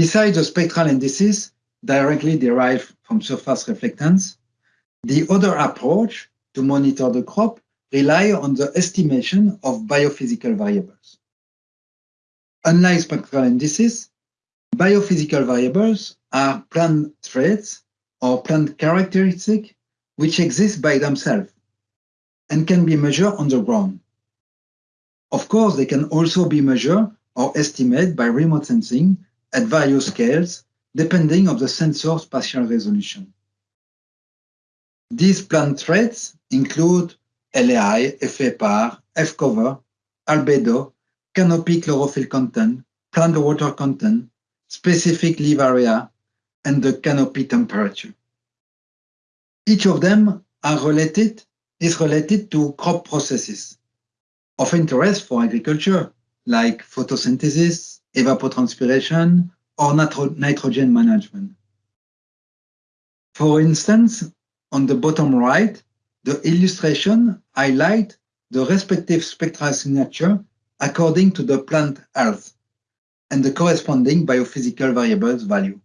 Besides the spectral indices directly derived from surface reflectance, the other approach to monitor the crop rely on the estimation of biophysical variables. Unlike spectral indices, biophysical variables are plant traits or plant characteristics which exist by themselves and can be measured on the ground. Of course, they can also be measured or estimated by remote sensing at various scales, depending on the sensor spatial resolution. These plant traits include LAI, FAPAR, F-cover, albedo, canopy chlorophyll content, plant water content, specific leaf area, and the canopy temperature. Each of them are related, is related to crop processes of interest for agriculture, like photosynthesis, evapotranspiration, or nitrogen management. For instance, on the bottom right, the illustration highlight the respective spectral signature according to the plant health and the corresponding biophysical variables value.